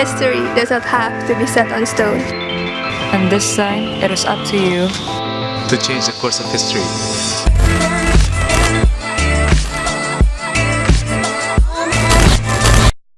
History does not have to be set on stone. And this time, it is up to you to change the course of history.